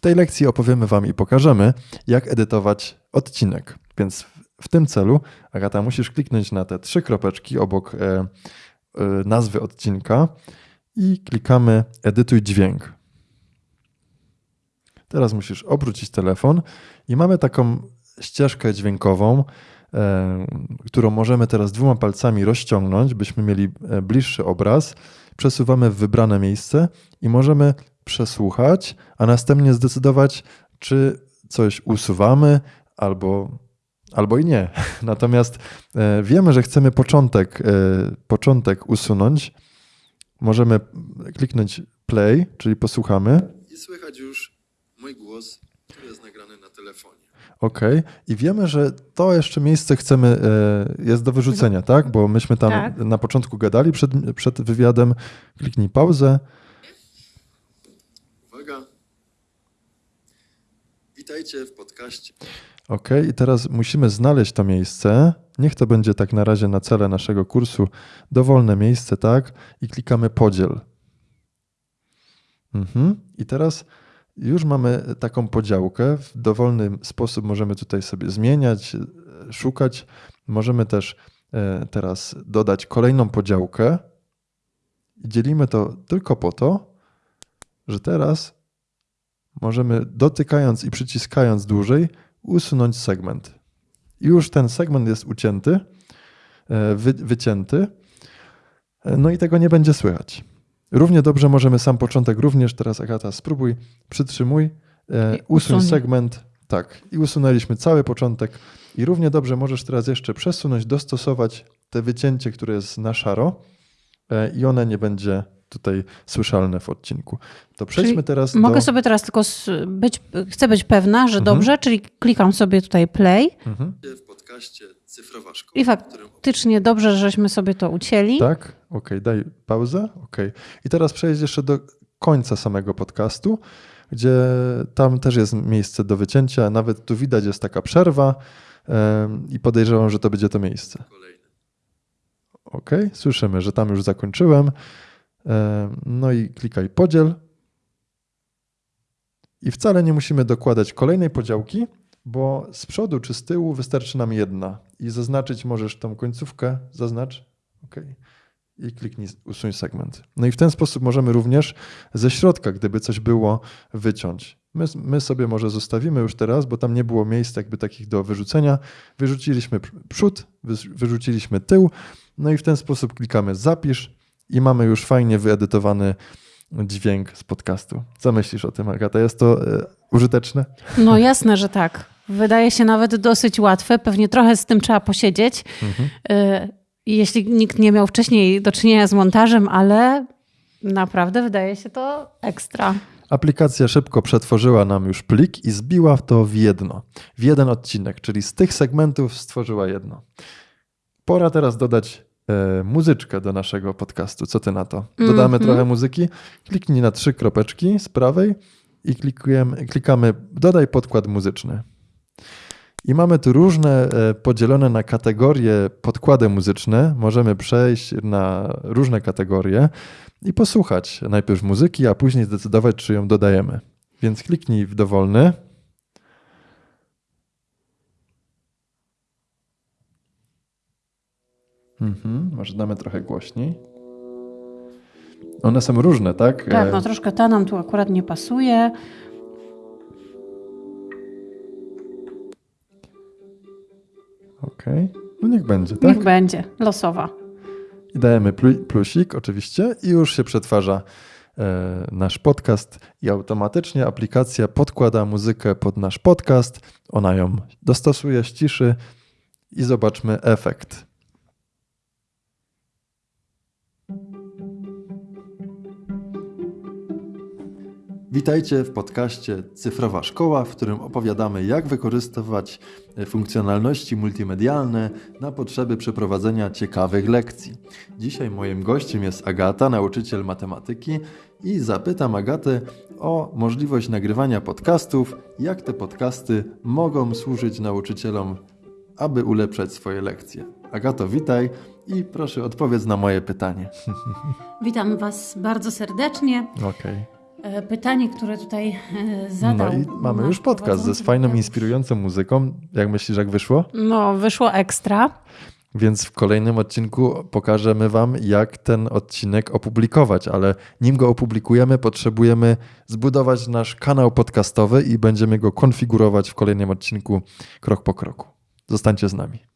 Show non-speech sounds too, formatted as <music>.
W tej lekcji opowiemy Wam i pokażemy, jak edytować odcinek. Więc w tym celu, Agata, musisz kliknąć na te trzy kropeczki obok e, e, nazwy odcinka i klikamy edytuj dźwięk. Teraz musisz obrócić telefon i mamy taką ścieżkę dźwiękową, e, którą możemy teraz dwoma palcami rozciągnąć, byśmy mieli e, bliższy obraz. Przesuwamy w wybrane miejsce i możemy przesłuchać, a następnie zdecydować, czy coś usuwamy albo, albo i nie. <laughs> Natomiast e, wiemy, że chcemy początek, początek usunąć. Możemy kliknąć play, czyli posłuchamy. I słychać już mój głos, który jest nagrany na telefonie. Okej. Okay. I wiemy, że to jeszcze miejsce chcemy, e, jest do wyrzucenia, tak? Bo myśmy tam tak. na początku gadali przed, przed wywiadem. Kliknij pauzę. Witajcie w podcaście. OK, i teraz musimy znaleźć to miejsce. Niech to będzie tak na razie na cele naszego kursu dowolne miejsce, tak? I klikamy podziel. Mhm. I teraz już mamy taką podziałkę. W dowolny sposób możemy tutaj sobie zmieniać, szukać. Możemy też e, teraz dodać kolejną podziałkę. I dzielimy to tylko po to, że teraz możemy dotykając i przyciskając dłużej usunąć segment. I już ten segment jest ucięty, e, wy, wycięty. E, no i tego nie będzie słychać. Równie dobrze możemy sam początek również, teraz Agata spróbuj, przytrzymuj, e, usuń segment, tak, i usunęliśmy cały początek i równie dobrze możesz teraz jeszcze przesunąć, dostosować te wycięcie, które jest na szaro i one nie będzie tutaj słyszalne w odcinku. To przejdźmy czyli teraz Mogę do... sobie teraz tylko być, chcę być pewna, że mhm. dobrze, czyli klikam sobie tutaj play. Mhm. W podcaście Cyfrowa Szkoła. I faktycznie dobrze, żeśmy sobie to ucięli. Tak, okej, okay. daj pauzę. Okay. I teraz przejdź jeszcze do końca samego podcastu, gdzie tam też jest miejsce do wycięcia. Nawet tu widać jest taka przerwa i podejrzewam, że to będzie to miejsce. Ok, słyszymy, że tam już zakończyłem. No i klikaj podziel. I wcale nie musimy dokładać kolejnej podziałki, bo z przodu czy z tyłu wystarczy nam jedna. I zaznaczyć możesz tą końcówkę, zaznacz, ok. I kliknij usuń segment. No i w ten sposób możemy również ze środka, gdyby coś było, wyciąć. My, my sobie może zostawimy już teraz, bo tam nie było miejsc jakby takich do wyrzucenia. Wyrzuciliśmy przód, wyrzuciliśmy tył, no i w ten sposób klikamy zapisz i mamy już fajnie wyedytowany dźwięk z podcastu. Co myślisz o tym, Agata? Jest to e, użyteczne? No jasne, że tak. Wydaje się nawet dosyć łatwe. Pewnie trochę z tym trzeba posiedzieć. Mhm. E, jeśli nikt nie miał wcześniej do czynienia z montażem, ale naprawdę wydaje się to ekstra. Aplikacja szybko przetworzyła nam już plik i zbiła to w jedno, w jeden odcinek, czyli z tych segmentów stworzyła jedno. Pora teraz dodać muzyczkę do naszego podcastu. Co ty na to? Dodamy mm -hmm. trochę muzyki. Kliknij na trzy kropeczki z prawej i klikujemy, klikamy dodaj podkład muzyczny. I mamy tu różne e, podzielone na kategorie podkłady muzyczne. Możemy przejść na różne kategorie i posłuchać najpierw muzyki, a później zdecydować, czy ją dodajemy. Więc kliknij w dowolny Mhm, może damy trochę głośniej. One są różne, tak? Tak, no e, troszkę ta nam tu akurat nie pasuje. Okej, okay. no niech będzie, tak? Niech będzie, losowa. I dajemy plusik oczywiście i już się przetwarza e, nasz podcast i automatycznie aplikacja podkłada muzykę pod nasz podcast, ona ją dostosuje, ściszy i zobaczmy efekt. Witajcie w podcaście Cyfrowa Szkoła, w którym opowiadamy, jak wykorzystywać e, funkcjonalności multimedialne na potrzeby przeprowadzenia ciekawych lekcji. Dzisiaj moim gościem jest Agata, nauczyciel matematyki, i zapytam Agatę o możliwość nagrywania podcastów, jak te podcasty mogą służyć nauczycielom, aby ulepszać swoje lekcje. Agato, witaj i proszę odpowiedz na moje pytanie. <laughs> Witam Was bardzo serdecznie. Okej. Okay. E, pytanie, które tutaj e, zadał. No i mamy już podcast ze fajną, inspirującą muzyką. Jak myślisz, jak wyszło? No, wyszło ekstra. Więc w kolejnym odcinku pokażemy Wam, jak ten odcinek opublikować, ale nim go opublikujemy, potrzebujemy zbudować nasz kanał podcastowy i będziemy go konfigurować w kolejnym odcinku krok po kroku. Zostańcie z nami.